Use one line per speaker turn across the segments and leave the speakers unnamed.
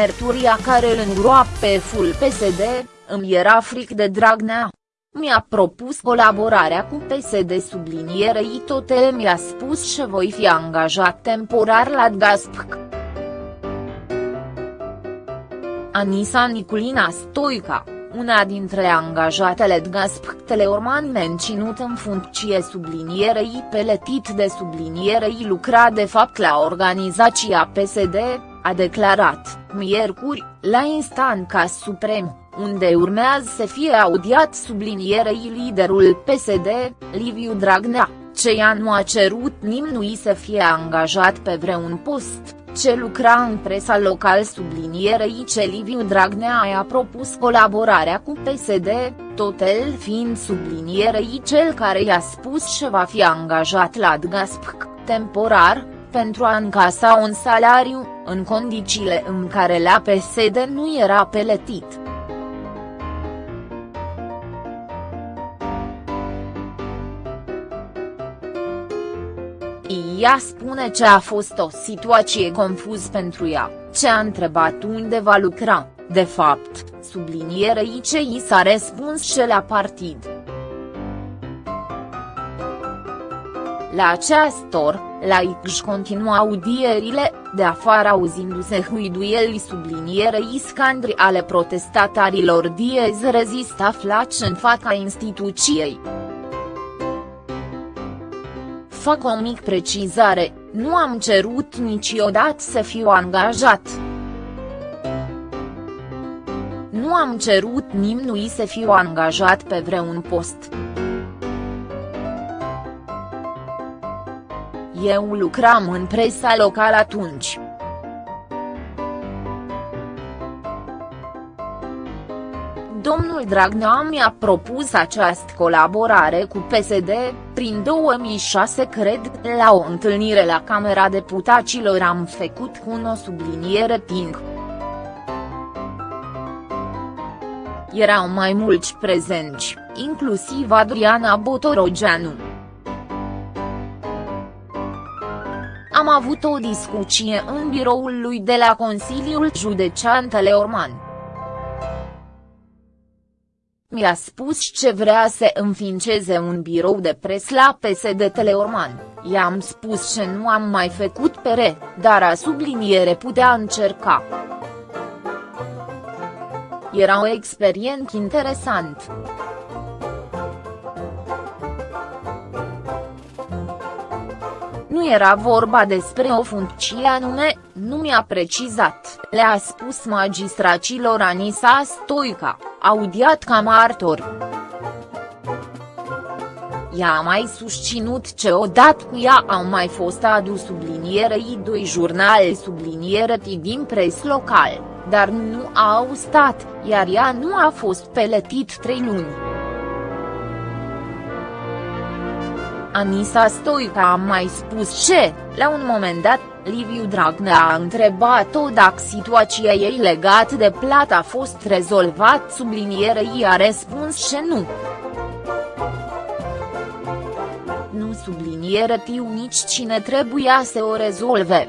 Merturia care îl îngroape ful PSD, îmi era fric de Dragnea. Mi-a propus colaborarea cu PSD sublinierei totel mi-a spus că voi fi angajat temporar la Gaspc. Anisa Niculina Stoica, una dintre angajatele Gasp Teleorman menținut în funcție sublinierei peletit de sublinierei lucra de fapt la organizația PSD, a declarat, miercuri, la instanța suprem, unde urmează să fie audiat sublinierei liderul PSD, Liviu Dragnea, ce ea nu a cerut nimnui să fie angajat pe vreun post ce lucra în presa local sublinierei ce Liviu Dragnea i-a propus colaborarea cu PSD, tot el fiind sublinierei cel care i-a spus că va fi angajat la DGASPC, temporar, pentru a încasa un salariu, în condițiile în care la PSD nu era peletit. Ea spune că a fost o situație confuz pentru ea, ce a întrebat unde va lucra, de fapt, sublinierei ce i s-a răspuns și la partid. La această oră, la își continua audierile, de afară auzindu-se huiduieli sublinierei scandri ale protestatarilor diez rezist aflați în fața instituției. Fac o mic precizare, nu am cerut niciodată să fiu angajat. Nu am cerut nimnui să fiu angajat pe vreun post. Eu lucram în presa locală atunci. domnul Dragnea mi-a propus această colaborare cu PSD, prin 2006 cred, la o întâlnire la Camera Deputaților am făcut cu o subliniere ting. Erau mai mulți prezenți, inclusiv Adriana Botorogeanu. Am avut o discuție în biroul lui de la Consiliul Județean Teleorman. Mi-a spus ce vrea să înființeze un birou de pres la PSD Teleorman, i-am spus ce nu am mai făcut pere, dar a subliniere putea încerca. Era o experiență interesant. Nu era vorba despre o funcție anume, nu mi-a precizat, le-a spus magistracilor Anisa Stoica, audiat ca martor. Ea a mai susținut ce odată cu ea au mai fost adus sublinierei doi jurnale subliniere din pres local, dar nu au stat, iar ea nu a fost peletit trei luni. Anisa Stoica a mai spus ce, la un moment dat, Liviu Dragnea a întrebat-o dacă situația ei legată de plată a fost rezolvat sublinierei a răspuns ce nu. Nu subliniere tiu nici cine trebuia să o rezolve.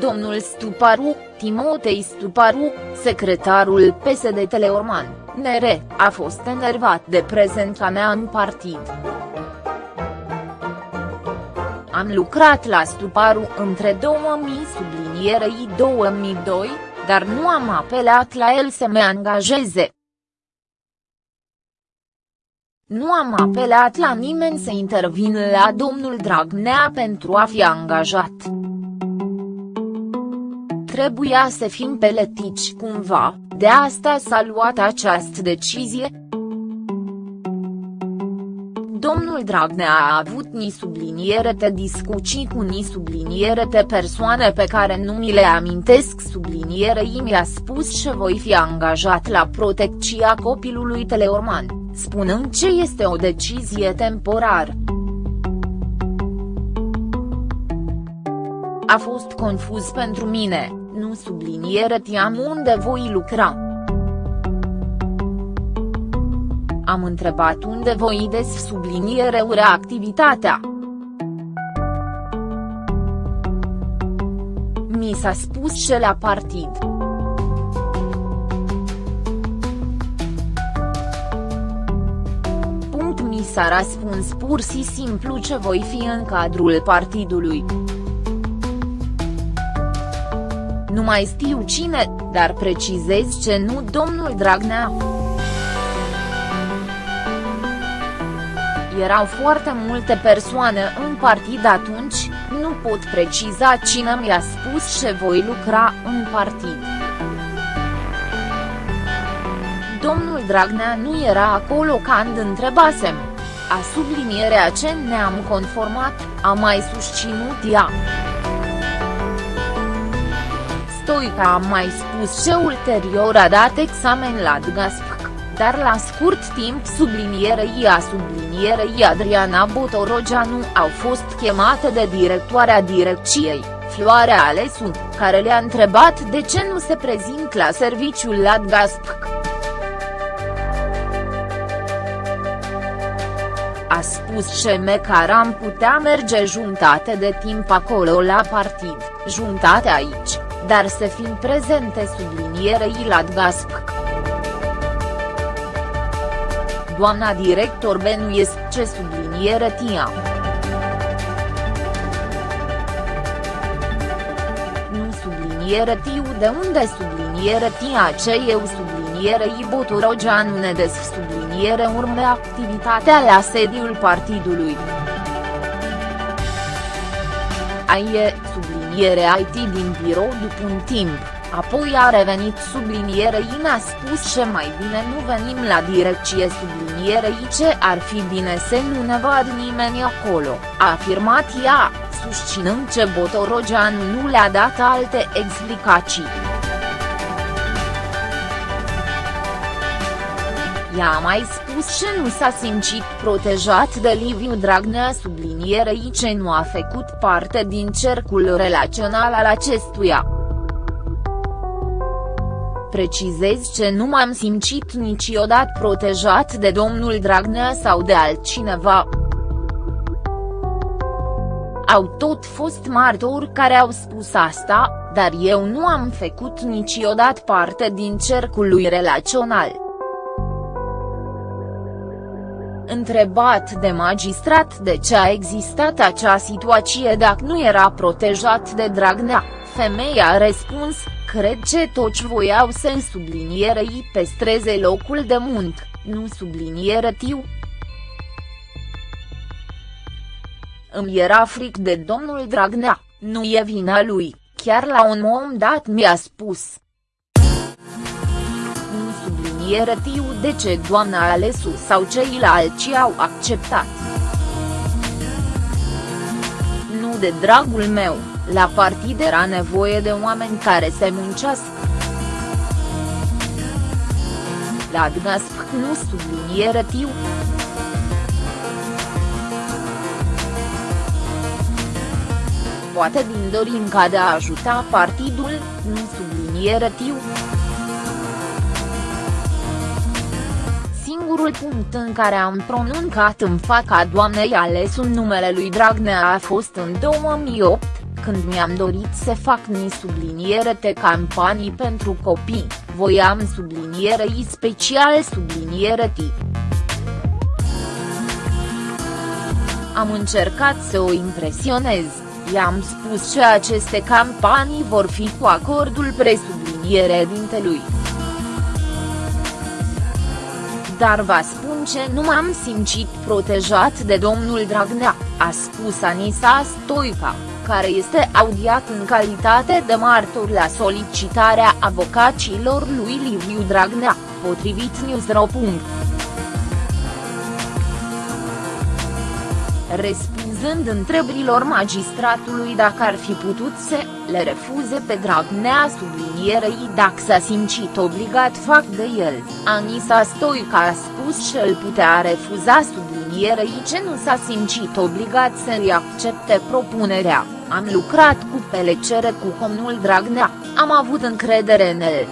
Domnul Stuparu, Timotei Stuparu, secretarul PSD Teleorman, NR, a fost enervat de prezența mea în partid. Am lucrat la Stuparu între 2000 sublinierei 2002, dar nu am apelat la el să mă angajeze. Nu am apelat la nimeni să intervină la domnul Dragnea pentru a fi angajat. Trebuia să fim peletici cumva, de asta s-a luat această decizie, Domnul Dragnea a avut ni subliniere te discuții cu ni subliniere te persoane pe care nu mi le amintesc. Sublinierei mi-a spus că voi fi angajat la protecția copilului Teleorman, spunând ce este o decizie temporară. A fost confuz pentru mine, nu subliniere tiam unde voi lucra. Am întrebat unde voi des subliniere ure activitatea. mi s-a spus și la partid. Punct mi s-a răspuns pur și simplu ce voi fi în cadrul partidului. Nu mai știu cine, dar precizez ce nu domnul Dragnea. Erau foarte multe persoane în partid atunci, nu pot preciza cine mi-a spus ce voi lucra în partid. Domnul Dragnea nu era acolo când întrebasem. A sublinierea ce ne-am conformat, a mai susținut ea. Stoica a mai spus ce ulterior a dat examen la DGASPC, dar la scurt timp sublinierei a sublinierei Adriana Botorogeanu au fost chemate de directoarea direcției, Floarea Alesu, care le-a întrebat de ce nu se prezint la serviciul la DGASPC. A spus CM că am putea merge juntate de timp acolo la partid, juntate aici dar să fim prezente sublinierei la DGASP. Doamna director Benuiesc ce subliniere tia. Nu subliniere tiu de unde subliniere tia ce eu sublinierei Botorogeanu Nedes subliniere urme activitatea la sediul partidului. Aie, subliniere subliniere IT din birou după un timp, apoi a revenit subliniere I a spus ce mai bine nu venim la direcție subliniere I ce ar fi bine să nu ne vad nimeni acolo, a afirmat ea, susținând ce Botorogeanu nu le-a dat alte explicații. Ea a mai spus că nu s-a simțit protejat de Liviu Dragnea sublinierei ce nu a făcut parte din cercul relațional al acestuia. Precizez ce nu m-am simțit niciodată protejat de domnul Dragnea sau de altcineva. Au tot fost martori care au spus asta, dar eu nu am făcut niciodată parte din cercul lui relațional. Întrebat de magistrat de ce a existat acea situație dacă nu era protejat de Dragnea, femeia a răspuns, cred că toți voiau să sublinierei pestreze locul de muncă, nu subliniere tiu. Îmi era fric de domnul Dragnea, nu e vina lui, chiar la un moment dat mi-a spus, tiu de ce doamna Alesu sau ceilalți au acceptat. Nu de dragul meu, la partid era nevoie de oameni care să muncească. La DGASP nu subliniere tiu. Poate din dorinca de a ajuta partidul, nu subliniere tiu. Singurul punct în care am pronuncat în fața doamnei ales un numele lui Dragnea a fost în 2008, când mi-am dorit să fac ni subliniere de campanii pentru copii, voiam sublinierei special subliniere T. Am încercat să o impresionez, i-am spus că aceste campanii vor fi cu acordul presubliniere dintelui dar vă spun ce nu m-am simțit protejat de domnul Dragnea, a spus Anisa Stoica, care este audiat în calitate de martor la solicitarea avocaților lui Liviu Dragnea, potrivit Newsro. Răspunzând întrebărilor magistratului dacă ar fi putut să le refuze pe Dragnea sublinierei dacă s-a simțit obligat fac de el, Anisa Stoica a spus că îl putea refuza sublinierei ce nu s-a simțit obligat să-i accepte propunerea, am lucrat cu pelecere cu comnul Dragnea, am avut încredere în el.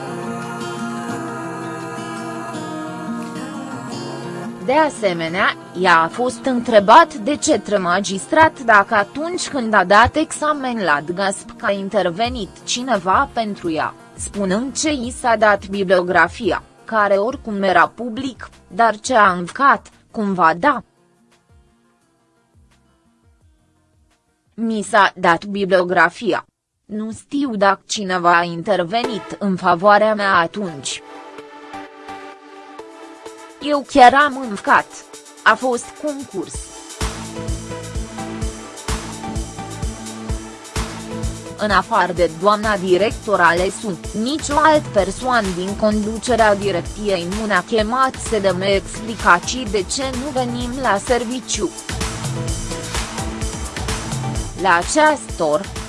De asemenea, ea a fost întrebat de cetre magistrat dacă atunci când a dat examen la DGASP a intervenit cineva pentru ea, spunând ce i s-a dat bibliografia, care oricum era public, dar ce a învcat, cum va da. Mi s-a dat bibliografia. Nu știu dacă cineva a intervenit în favoarea mea atunci. Eu chiar am învcat. A fost concurs. În afară de doamna director ale sunt nicio alt persoană din conducerea direcției nu ne-a chemat să dăm explicații de ce nu venim la serviciu. La acest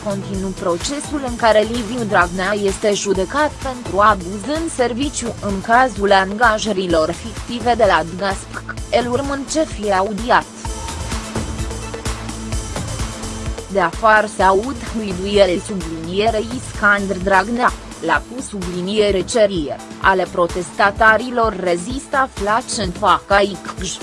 or, continuu procesul în care Liviu Dragnea este judecat pentru abuz în serviciu în cazul angajărilor fictive de la DGASPC, el urmând ce fie audiat. De afară se aud huiduiele sublinierei Scandr Dragnea, la cu subliniere cerie, ale protestatarilor rezist aflați în faca ICJ.